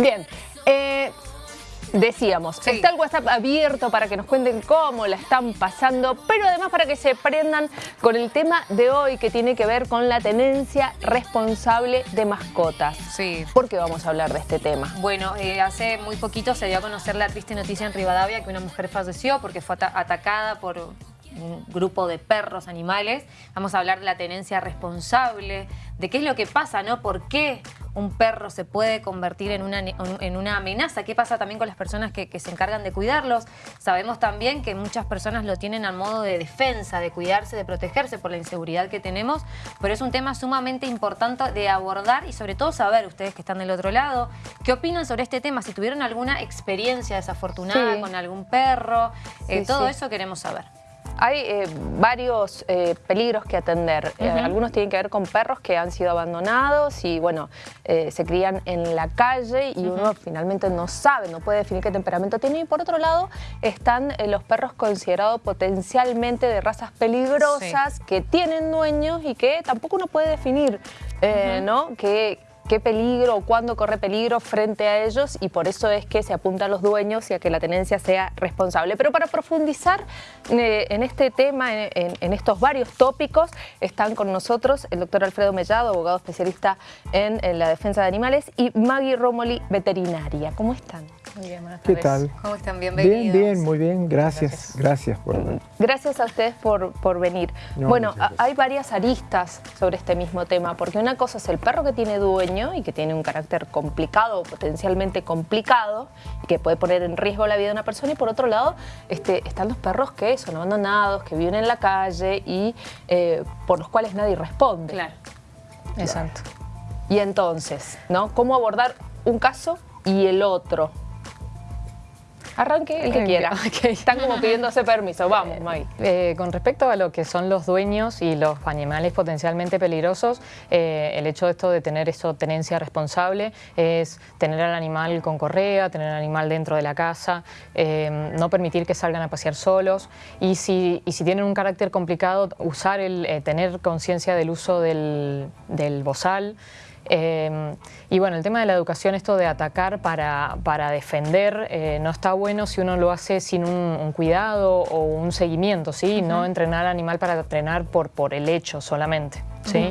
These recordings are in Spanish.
Bien, eh, decíamos, está el WhatsApp abierto para que nos cuenten cómo la están pasando, pero además para que se prendan con el tema de hoy que tiene que ver con la tenencia responsable de mascotas. Sí. ¿Por qué vamos a hablar de este tema? Bueno, eh, hace muy poquito se dio a conocer la triste noticia en Rivadavia que una mujer falleció porque fue atacada por un grupo de perros, animales. Vamos a hablar de la tenencia responsable, de qué es lo que pasa, ¿no? ¿Por qué un perro se puede convertir en una, en una amenaza? ¿Qué pasa también con las personas que, se encargan de cuidarlos? Sabemos también que muchas personas lo tienen al modo de defensa, de cuidarse, de protegerse por la inseguridad que tenemos, pero es un tema sumamente importante de abordar y sobre todo saber, ustedes que están del otro lado, qué opinan sobre este tema, si tuvieron alguna experiencia desafortunada con algún perro, eh, todo eso queremos saber. Hay eh, varios eh, peligros que atender. Eh, algunos tienen que ver con perros que han sido abandonados y bueno, se crían en la calle y uno finalmente no sabe, no puede definir qué temperamento tiene. Y por otro lado están los perros considerados potencialmente de razas peligrosas que tienen dueños y que tampoco uno puede definir, ¿no? Que, qué peligro o cuándo corre peligro frente a ellos y por eso es que se apunta a los dueños y a que la tenencia sea responsable. Pero para profundizar eh, en este tema, en, estos varios tópicos, están con nosotros el doctor Alfredo Mellado, abogado especialista en, la defensa de animales, y Maggie Romoli, veterinaria. ¿Cómo están? Muy bien, ¿Qué tal? ¿Cómo están? Bienvenidos. Bien, bien, muy bien. Gracias. Gracias, por... Gracias a ustedes por, por venir. bueno, hay varias aristas sobre este mismo tema, porque una cosa es el perro que tiene dueño y que tiene un carácter complicado, potencialmente complicado, y que puede poner en riesgo la vida de una persona. Y por otro lado, este, están los perros que son abandonados, que viven en la calle y eh, por los cuales nadie responde. Claro. Exacto. Y entonces, ¿no? ¿Cómo abordar un caso y el otro? Arranque el que quiera. Están como pidiéndose permiso. Vamos, Maggie. Eh, con respecto a lo que son los dueños y los animales potencialmente peligrosos, eh, el hecho de esto de tener esto tenencia responsable es tener al animal con correa, tener al animal dentro de la casa, eh, no permitir que salgan a pasear solos y si, y si tienen un carácter complicado, usar el, tener conciencia del uso del, del bozal, Em, y bueno, el tema de la educación, esto de atacar para, para defender, eh, no está bueno si uno lo hace sin un, cuidado o un seguimiento, ¿sí? No entrenar al animal para entrenar por, por el hecho solamente. ¿sí?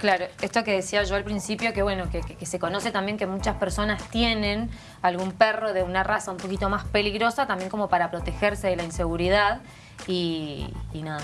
Claro, esto que decía yo al principio, que bueno, que, que, se conoce también que muchas personas tienen algún perro de una raza un poquito más peligrosa, también como para protegerse de la inseguridad y, nada.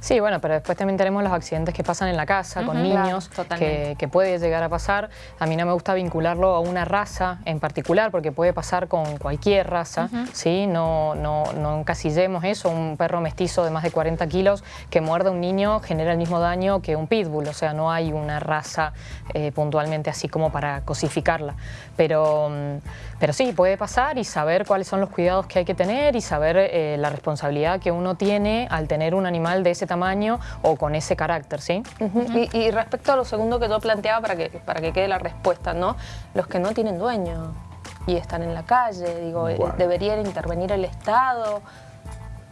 Sí, bueno, pero después también tenemos los accidentes que pasan en la casa con niños, que, que, puede llegar a pasar. A mí no me gusta vincularlo a una raza en particular, porque puede pasar con cualquier raza, ¿sí? No, no, no encasillemos eso, un perro mestizo de más de 40 kilos que muerda a un niño genera el mismo daño que un pitbull, o sea, no hay una raza eh, puntualmente así como para cosificarla. Pero, mm, pero sí, puede pasar y saber cuáles son los cuidados que hay que tener y saber eh, la responsabilidad que uno tiene al tener un animal de ese tamaño o con ese carácter, ¿sí? y, respecto a lo segundo que tú planteabas, para que, para que quede la respuesta, ¿no? Los que no tienen dueño y están en la calle, digo, eh, ¿debería intervenir el Estado?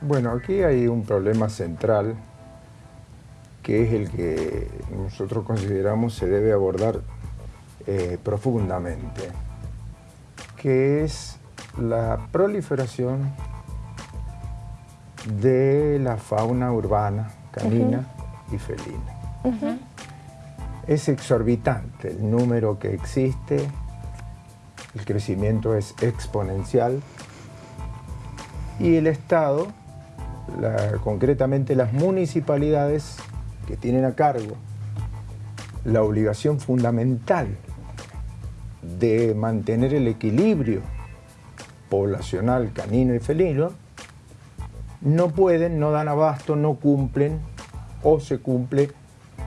Bueno, aquí hay un problema central que es el que nosotros consideramos se debe abordar eh, profundamente, que es la proliferación de la fauna urbana, canina y felina. Es exorbitante el número que existe, el crecimiento es exponencial y el Estado, concretamente las municipalidades que tienen a cargo la obligación fundamental de mantener el equilibrio poblacional canino y felino, no pueden, no dan abasto, no cumplen o se cumple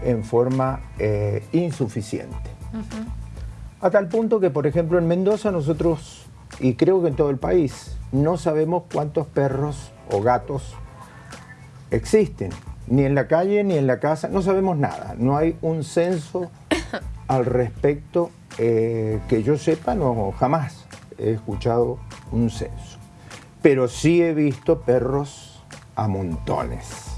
en forma eh, insuficiente. A tal punto que, por ejemplo, en Mendoza nosotros, y creo que en todo el país, no sabemos cuántos perros o gatos existen, ni en la calle ni en la casa, no sabemos nada, no hay un censo al respecto eh, que yo sepa, no, jamás he escuchado un censo pero sí he visto perros a montones.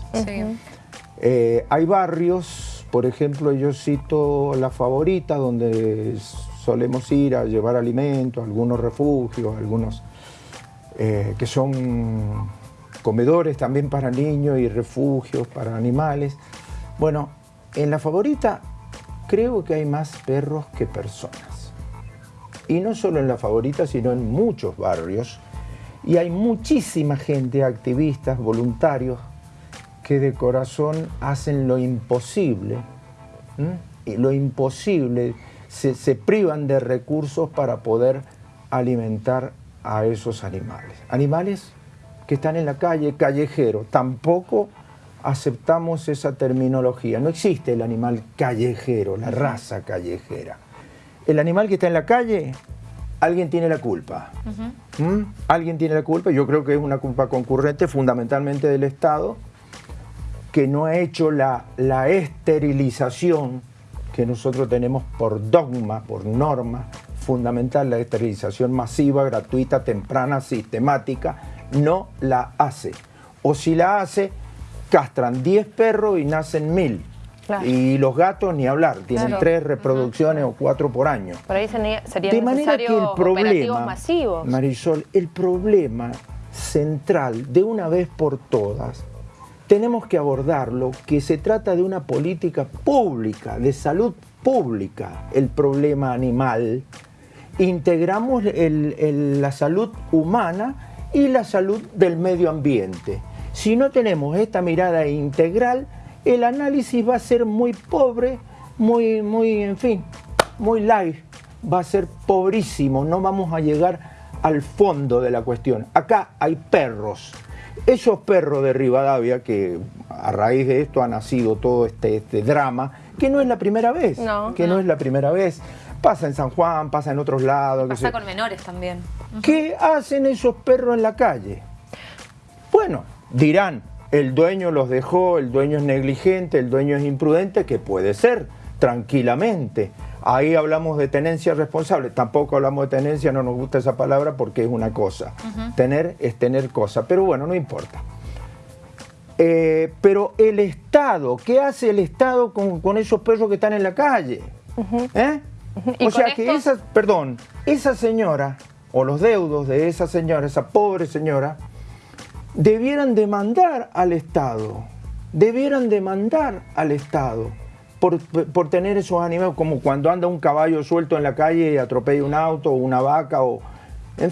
Eh, hay barrios, por ejemplo, yo cito La Favorita, donde solemos ir a llevar alimentos, a algunos refugios, algunos eh, que son comedores también para niños y refugios para animales. Bueno, en la favorita creo que hay más perros que personas. Y no solo en la favorita, sino en muchos barrios. Y hay muchísima gente, activistas, voluntarios, que de corazón hacen lo imposible. Y lo imposible, se, se privan de recursos para poder alimentar a esos animales. Animales que están en la calle, callejero. Tampoco aceptamos esa terminología. No existe el animal callejero, la raza callejera. El animal que está en la calle, alguien tiene la culpa. ¿Mm? Alguien tiene la culpa, yo creo que es una culpa concurrente fundamentalmente del Estado, que no ha hecho la, la esterilización que nosotros tenemos por dogma, por norma fundamental, la esterilización masiva, gratuita, temprana, sistemática, no la hace. O si la hace, castran 10 perros y nacen mil. Y los gatos ni hablar, tienen tres reproducciones o cuatro por año. Por ahí sería De manera que el problema, masivos. Marisol, el problema central de una vez por todas, tenemos que abordarlo, que se trata de una política pública, de salud pública, el problema animal. Integramos la salud humana y la salud del medio ambiente. Si no tenemos esta mirada integral, el análisis va a ser muy pobre, muy, muy, en fin, muy light, va a ser pobrísimo, no vamos a llegar al fondo de la cuestión. Acá hay perros. Esos perros de Rivadavia, que a raíz de esto ha nacido todo este, este drama, que no es la primera vez, que no. es la primera vez. Pasa en San Juan, pasa en otros lados. Pasa con menores también. ¿Qué hacen esos perros en la calle? Bueno, dirán, el dueño los dejó, el dueño es negligente, el dueño es imprudente, que puede ser, tranquilamente. Ahí hablamos de tenencia responsable, tampoco hablamos de tenencia, no nos gusta esa palabra porque es una cosa. Tener es tener cosa, pero bueno, no importa. Eh, pero el Estado, ¿qué hace el Estado con, esos perros que están en la calle? ¿Eh? O sea que esa, perdón, esa señora, o los deudos de esa señora, esa pobre señora, debieran demandar al Estado, debieran demandar al Estado por, tener esos animales, como cuando anda un caballo suelto en la calle y atropella un auto o una vaca o...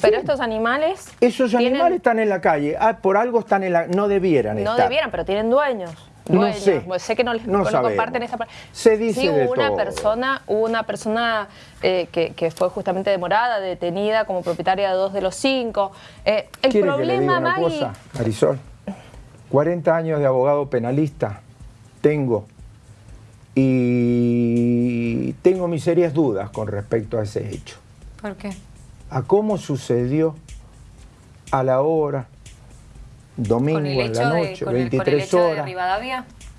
pero estos animales... Esos animales están en la calle, ah, por algo están en la... no debieran estar. No debieran, pero tienen dueños no sé. Pues sé que no les comparten esa parte. Se dice sí, hubo una persona, hubo una persona eh, que, fue justamente demorada, detenida como propietaria de dos de los cinco. Eh, el problema, que una cosa, Marisol? 40 años de abogado penalista tengo y tengo mis serias dudas con respecto a ese hecho. ¿Por qué? A cómo sucedió a la hora, domingo en la noche, 23 horas.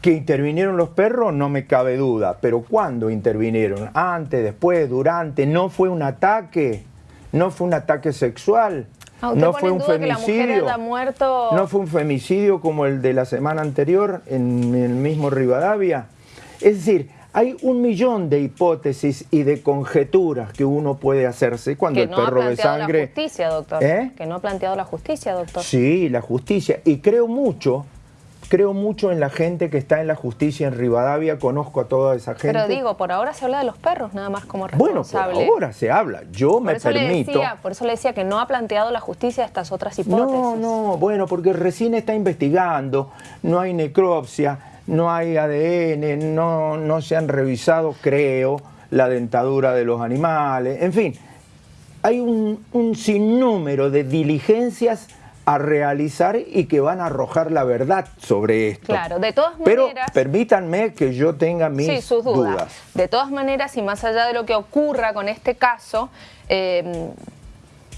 Que intervinieron los perros, no me cabe duda, pero ¿cuándo intervinieron? ¿Antes, después, durante? ¿No fue un ataque? ¿No fue un ataque sexual? Ah, ¿No fue un femicidio? ¿No fue un femicidio como el de la semana anterior en el mismo Rivadavia? Es decir, hay un millón de hipótesis y de conjeturas que uno puede hacerse cuando el perro de sangre... la justicia, doctor. ¿Eh? Que no ha planteado la justicia, doctor. Sí, la justicia. Y creo mucho, creo mucho en la gente que está en la justicia en Rivadavia, conozco a toda esa gente. Pero digo, por ahora se habla de los perros nada más como responsable. Bueno, por ahora se habla. Yo me permito... por eso le decía que no ha planteado la justicia estas otras hipótesis. No, no, bueno, porque recién está investigando, no hay necropsia no hay ADN, no, no se han revisado, creo, la dentadura de los animales, en fin, hay un, sinnúmero de diligencias a realizar y que van a arrojar la verdad sobre esto. Claro, de todas maneras... Pero permítanme que yo tenga mis dudas. De todas maneras, y más allá de lo que ocurra con este caso, eh,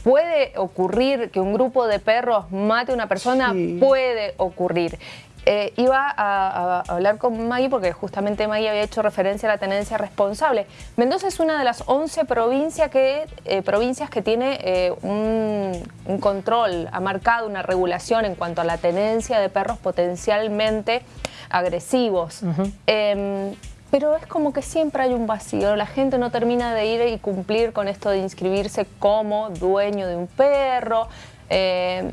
¿puede ocurrir que un grupo de perros mate a una persona? Puede ocurrir. Eh, iba a, hablar con Maggie porque justamente Maggie había hecho referencia a la tenencia responsable. Mendoza es una de las 11 provincias que, eh, provincias que tiene eh, un, control, ha marcado una regulación en cuanto a la tenencia de perros potencialmente agresivos. Em, pero es como que siempre hay un vacío, la gente no termina de ir y cumplir con esto de inscribirse como dueño de un perro, eh,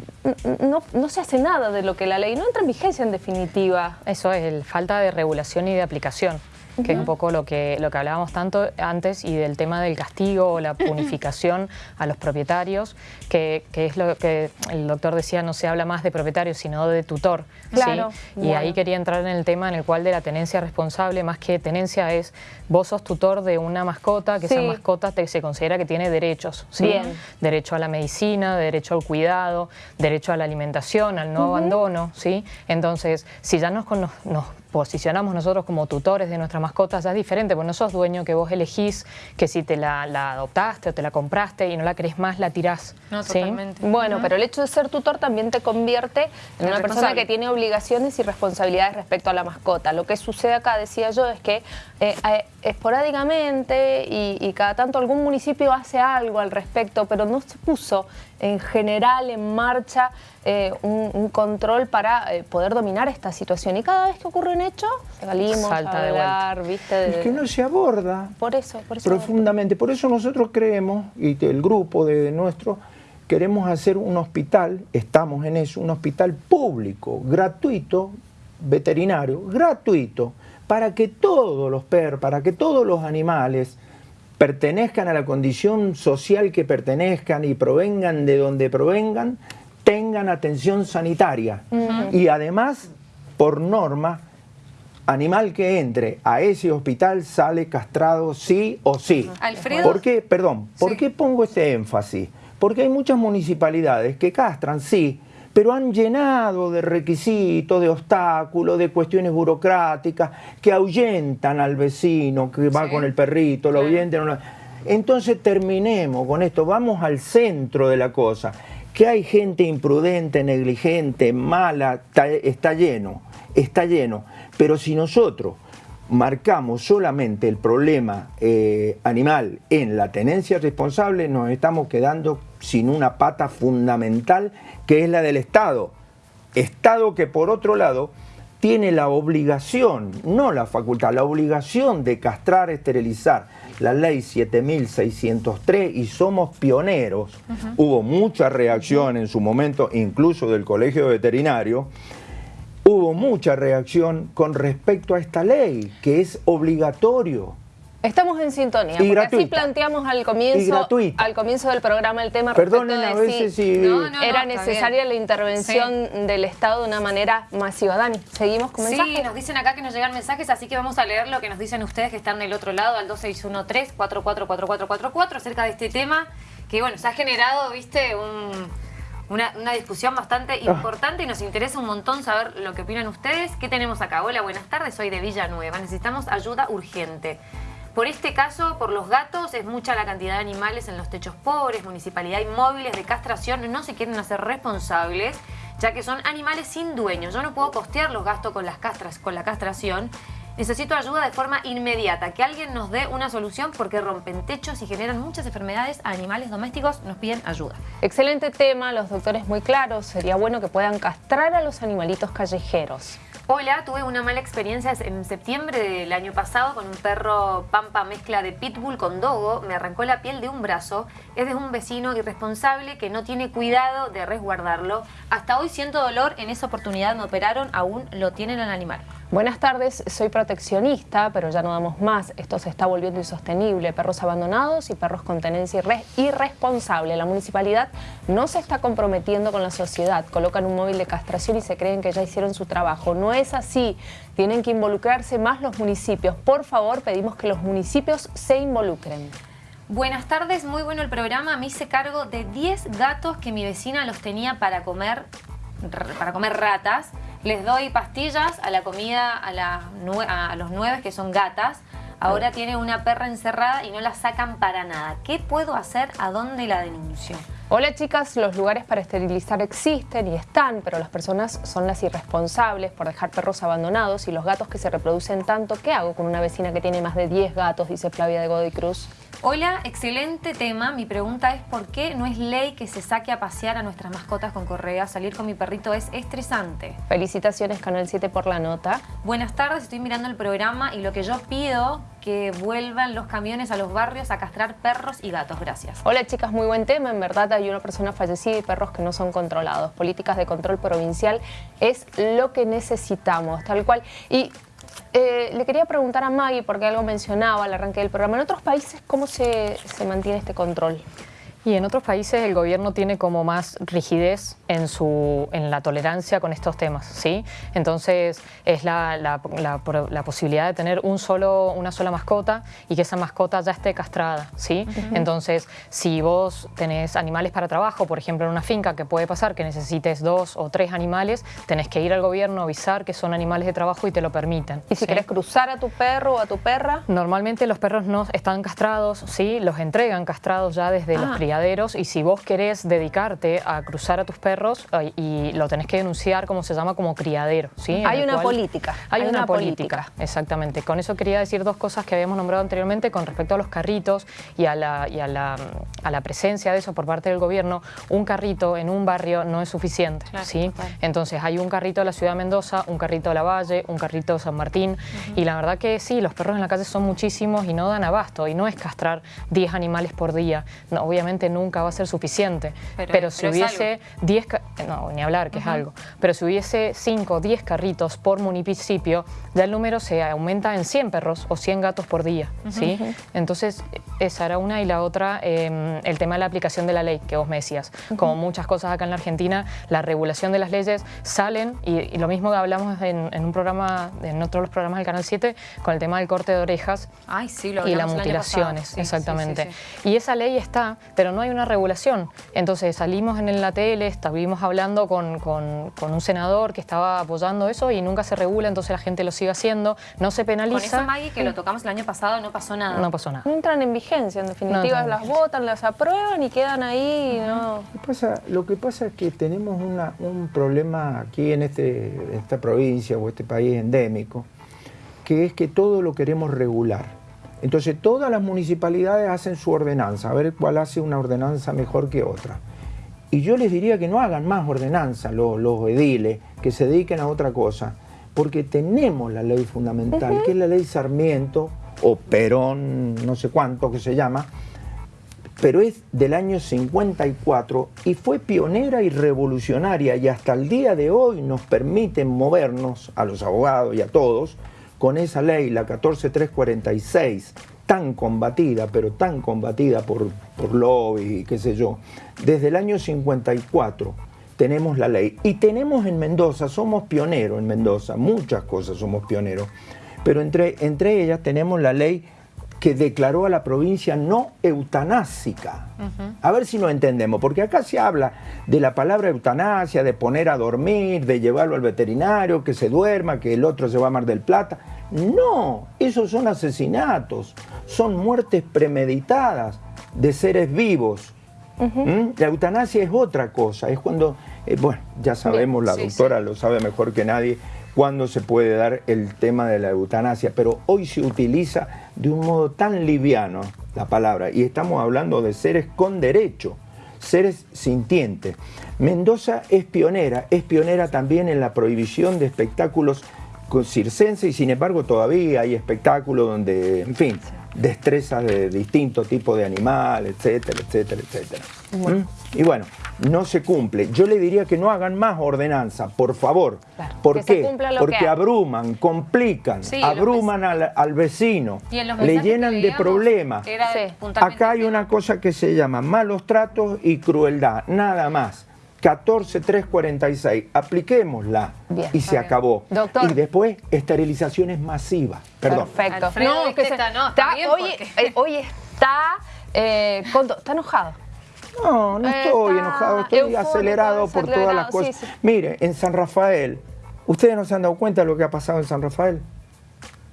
no, no, se hace nada de lo que la ley no entra en vigencia en definitiva. Eso es, el falta de regulación y de aplicación que es un poco lo que, lo que hablábamos tanto antes y del tema del castigo o la punificación a los propietarios, que, es lo que el doctor decía, no se habla más de propietario, sino de tutor. Claro, Y ahí quería entrar en el tema en el cual de la tenencia responsable, más que tenencia es, vos sos tutor de una mascota, que esa mascota te, se considera que tiene derechos. Bien. Derecho a la medicina, derecho al cuidado, derecho a la alimentación, al no abandono. ¿sí? Entonces, si ya nos, nos posicionamos nosotros como tutores de nuestra mascota ya es diferente, porque no sos dueño que vos elegís que si te la, adoptaste o te la compraste y no la querés más, la tirás. No, totalmente. Bueno, pero el hecho de ser tutor también te convierte en una persona que tiene obligaciones y responsabilidades respecto a la mascota. Lo que sucede acá, decía yo, es que eh, eh, esporádicamente y, cada tanto algún municipio hace algo al respecto, pero no se puso en general en marcha eh, un, control para poder dominar esta situación. Y cada vez que ocurre un hecho, salimos Salta a hablar, ¿viste? Es que no se aborda. Por eso, por eso. Profundamente. Por eso nosotros creemos, y el grupo de nuestro, queremos hacer un hospital, estamos en eso, un hospital público, gratuito, veterinario, gratuito, para que todos los perros, para que todos los animales pertenezcan a la condición social que pertenezcan y provengan de donde provengan, tengan atención sanitaria. Y además, por norma, animal que entre a ese hospital sale castrado sí o sí. Alfredo. ¿Por qué? Perdón, ¿por qué pongo este énfasis? Porque hay muchas municipalidades que castran sí, pero han llenado de requisitos, de obstáculos, de cuestiones burocráticas que ahuyentan al vecino que va con el perrito, lo ahuyentan. Entonces terminemos con esto, vamos al centro de la cosa. Que hay gente imprudente, negligente, mala, está, lleno, está lleno. Pero si nosotros marcamos solamente el problema eh, animal en la tenencia responsable, nos estamos quedando sin una pata fundamental que es la del Estado. Estado que por otro lado tiene la obligación, no la facultad, la obligación de castrar, esterilizar. La ley 7603 y somos pioneros. Hubo mucha reacción en su momento, incluso del Colegio Veterinario, hubo mucha reacción con respecto a esta ley, que es obligatorio. Estamos en sintonía, porque así planteamos al comienzo, al comienzo del programa el tema Perdonen a veces si era necesaria la intervención del Estado de una manera masiva. Dani, ¿seguimos con mensajes? Sí, nos dicen acá que nos llegan mensajes, así que vamos a leer lo que nos dicen ustedes que están del otro lado, al 2613-444444, acerca de este tema, que bueno, se ha generado, viste, una, discusión bastante ah. importante y nos interesa un montón saber lo que opinan ustedes. ¿Qué tenemos acá? Hola, buenas tardes, soy de Villanueva. Necesitamos ayuda urgente. Por este caso, por los gatos, es mucha la cantidad de animales en los techos pobres, municipalidad inmóviles de castración no se quieren hacer responsables, ya que son animales sin dueño. Yo no puedo costear los gastos con, las castras, con la castración. Necesito ayuda de forma inmediata, que alguien nos dé una solución porque rompen techos y generan muchas enfermedades a animales domésticos, nos piden ayuda. Excelente tema, los doctores muy claros, sería bueno que puedan castrar a los animalitos callejeros. Hola, tuve una mala experiencia en septiembre del año pasado con un perro pampa mezcla de pitbull con dogo. Me arrancó la piel de un brazo. Es de un vecino irresponsable que no tiene cuidado de resguardarlo. Hasta hoy siento dolor. En esa oportunidad me operaron. Aún lo tienen al animal. Buenas tardes, soy proteccionista, pero ya no damos más. Esto se está volviendo insostenible. Perros abandonados y perros con tenencia irresponsable. La municipalidad no se está comprometiendo con la sociedad. Colocan un móvil de castración y se creen que ya hicieron su trabajo. No es así. Tienen que involucrarse más los municipios. Por favor, pedimos que los municipios se involucren. Buenas tardes, muy bueno el programa. Me hice cargo de 10 gatos que mi vecina los tenía para comer, para comer ratas. Les doy pastillas a la comida a, a los nueve que son gatas. Ahora tiene una perra encerrada y no la sacan para nada. ¿Qué puedo hacer? ¿A dónde la denuncio? Hola chicas, los lugares para esterilizar existen y están, pero las personas son las irresponsables por dejar perros abandonados y los gatos que se reproducen tanto. ¿Qué hago con una vecina que tiene más de 10 gatos? Dice Flavia de Godoy Cruz. Hola, excelente tema. Mi pregunta es ¿por qué no es ley que se saque a pasear a nuestras mascotas con correa? Salir con mi perrito es estresante. Felicitaciones Canal 7 por la nota. Buenas tardes, estoy mirando el programa y lo que yo pido que vuelvan los camiones a los barrios a castrar perros y gatos. Gracias. Hola chicas, muy buen tema. En verdad hay una persona fallecida y perros que no son controlados. Políticas de control provincial es lo que necesitamos, tal cual. Y eh, le quería preguntar a Maggie, porque algo mencionaba al arranque del programa, ¿en otros países cómo se, se mantiene este control? Y en otros países el gobierno tiene como más rigidez en, su, en la tolerancia con estos temas, ¿sí? Entonces es la, la, la, posibilidad de tener un solo, una sola mascota y que esa mascota ya esté castrada, ¿sí? Entonces, si vos tenés animales para trabajo, por ejemplo en una finca, que puede pasar que necesites dos o tres animales, tenés que ir al gobierno, avisar que son animales de trabajo y te lo permiten. ¿Y si querés cruzar a tu perro o a tu perra? Normalmente los perros no están castrados, ¿sí? Los entregan castrados ya desde los criaderos y si vos querés dedicarte a cruzar a tus perros y lo tenés que denunciar como se llama como criadero. ¿sí? Hay una política. Hay, una, política, exactamente. Con eso quería decir dos cosas que habíamos nombrado anteriormente con respecto a los carritos y a la, y a la, a la presencia de eso por parte del gobierno. Un carrito en un barrio no es suficiente. ¿sí? Entonces hay un carrito de la ciudad de Mendoza, un carrito de la Valle, un carrito de San Martín y la verdad que sí, los perros en la calle son muchísimos y no dan abasto y no es castrar 10 animales por día. No, obviamente nunca va a ser suficiente. Pero, si hubiese 10, no, ni hablar que es algo, pero si hubiese 5 o 10 carritos por municipio, ya el número se aumenta en 100 perros o 100 gatos por día. ¿sí? Entonces, esa era una y la otra, em, el tema de la aplicación de la ley, que vos me decías. Como muchas cosas acá en la Argentina, la regulación de las leyes salen, y, lo mismo que hablamos en, un programa, en otros los programas del Canal 7, con el tema del corte de orejas Ay, sí, y las mutilaciones, exactamente. y esa ley está, pero no hay una regulación. Entonces salimos en la tele, estuvimos hablando con, con, un senador que estaba apoyando eso y nunca se regula, entonces la gente lo sigue haciendo, no se penaliza. Con eso, Maggie, que lo tocamos el año pasado, no pasó nada. No pasó nada. entran en vigencia, en definitiva, las votan, las aprueban y quedan ahí. ¿no? Lo, que pasa, lo que pasa es que tenemos una, un problema aquí en, este, en esta provincia o este país endémico, que es que todo lo queremos regular. Entonces todas las municipalidades hacen su ordenanza, a ver cuál hace una ordenanza mejor que otra. Y yo les diría que no hagan más ordenanza los, ediles, que se dediquen a otra cosa, porque tenemos la ley fundamental, que es la ley Sarmiento, o Perón, no sé cuánto que se llama, pero es del año 54 y fue pionera y revolucionaria y hasta el día de hoy nos permiten movernos a los abogados y a todos con esa ley, la 14346, tan combatida, pero tan combatida por, por lobby qué sé yo, desde el año 54 tenemos la ley. Y tenemos en Mendoza, somos pioneros en Mendoza, muchas cosas somos pioneros, pero entre, entre ellas tenemos la ley que declaró a la provincia no eutanásica. A ver si no entendemos, porque acá se habla de la palabra eutanasia, de poner a dormir, de llevarlo al veterinario, que se duerma, que el otro se va a Mar del Plata. No, esos son asesinatos, son muertes premeditadas de seres vivos. ¿Mm? La eutanasia es otra cosa, es cuando, eh, bueno, ya sabemos, la doctora lo sabe mejor que nadie, cuándo se puede dar el tema de la eutanasia, pero hoy se utiliza de un modo tan liviano la palabra y estamos hablando de seres con derecho, seres sintientes. Mendoza es pionera, es pionera también en la prohibición de espectáculos circenses y sin embargo todavía hay espectáculos donde, en fin, destrezas de distintos tipos de animal, etcétera, etcétera, etcétera. ¿Mm? Y bueno, no se cumple. Yo le diría que no hagan más ordenanza, por favor. ¿Por qué? Porque abruman, complican, abruman al, vecino, le llenan de problemas. Acá hay una cosa que se llama malos tratos y crueldad, nada más. 14346, apliquémosla y se acabó. Y después esterilizaciones masivas. Perdón. Perfecto. no, está, hoy, está, eh, está enojado. No, no estoy enojado, estoy acelerado por todas las cosas. Mire, en San Rafael, ¿ustedes no se han dado cuenta de lo que ha pasado en San Rafael?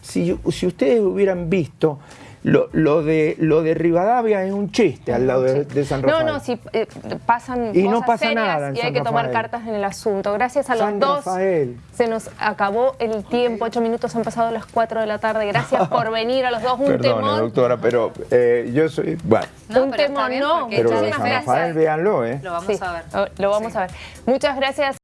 Si, si ustedes hubieran visto lo, lo de, lo de Rivadavia es un chiste al lado de, de San No, Rafael. no, si eh, pasan Y no cosas pasa serias nada en y hay San que tomar Rafael. cartas en el asunto. Gracias a los San dos. Rafael. Se nos acabó el tiempo, ocho minutos han pasado las cuatro de la tarde. Gracias por venir a los dos. Un Perdone, temón. doctora, pero eh, yo soy... Bueno, No, Un bien no, pero San Rafael, gracias. véanlo, ¿eh? Lo vamos Sí, a ver. Lo vamos Sí. a ver. Muchas gracias.